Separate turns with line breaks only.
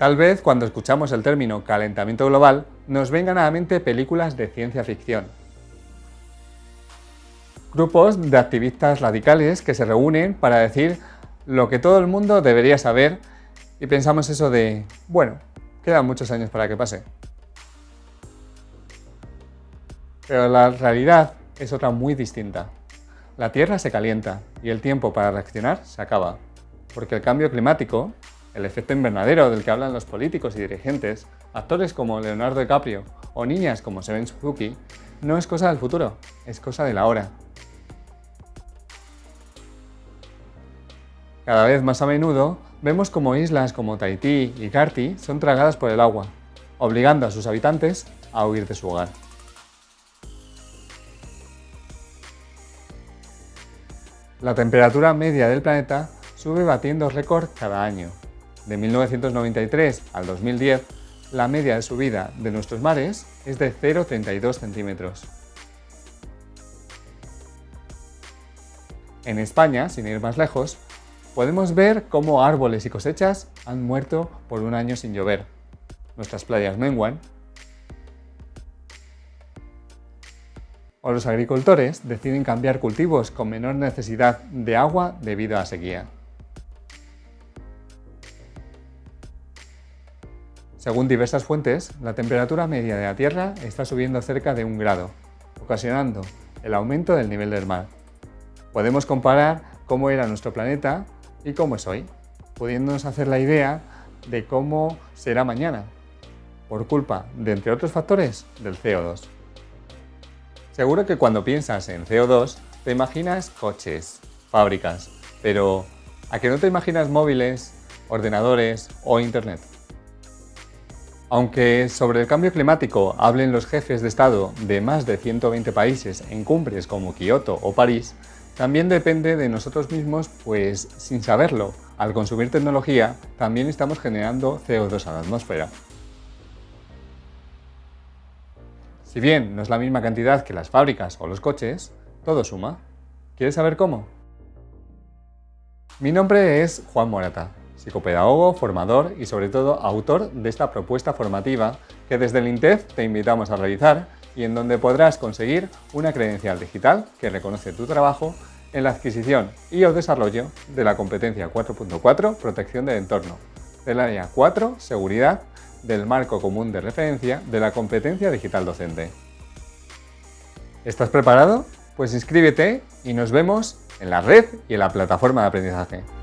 Tal vez cuando escuchamos el término calentamiento global nos vengan a la mente películas de ciencia ficción. Grupos de activistas radicales que se reúnen para decir lo que todo el mundo debería saber y pensamos eso de, bueno, quedan muchos años para que pase. Pero la realidad es otra muy distinta. La Tierra se calienta y el tiempo para reaccionar se acaba, porque el cambio climático el efecto invernadero del que hablan los políticos y dirigentes, actores como Leonardo DiCaprio o niñas como Seven Suzuki, no es cosa del futuro, es cosa de la hora. Cada vez más a menudo vemos como islas como Tahití y Karti son tragadas por el agua, obligando a sus habitantes a huir de su hogar. La temperatura media del planeta sube batiendo récord cada año, de 1993 al 2010, la media de subida de nuestros mares es de 0,32 centímetros. En España, sin ir más lejos, podemos ver cómo árboles y cosechas han muerto por un año sin llover. Nuestras playas menguan. O los agricultores deciden cambiar cultivos con menor necesidad de agua debido a sequía. Según diversas fuentes, la temperatura media de la Tierra está subiendo cerca de un grado, ocasionando el aumento del nivel del mar. Podemos comparar cómo era nuestro planeta y cómo es hoy, pudiéndonos hacer la idea de cómo será mañana, por culpa de, entre otros factores, del CO2. Seguro que cuando piensas en CO2 te imaginas coches, fábricas, pero ¿a que no te imaginas móviles, ordenadores o internet? Aunque sobre el cambio climático hablen los jefes de Estado de más de 120 países en cumbres como Kioto o París, también depende de nosotros mismos, pues sin saberlo, al consumir tecnología también estamos generando CO2 a la atmósfera. Si bien no es la misma cantidad que las fábricas o los coches, todo suma. ¿Quieres saber cómo? Mi nombre es Juan Morata psicopedagogo, formador y sobre todo autor de esta propuesta formativa que desde el INTEF te invitamos a realizar y en donde podrás conseguir una credencial digital que reconoce tu trabajo en la adquisición y o desarrollo de la competencia 4.4 Protección del entorno, del área 4 Seguridad, del marco común de referencia de la competencia digital docente. ¿Estás preparado? Pues inscríbete y nos vemos en la red y en la plataforma de aprendizaje.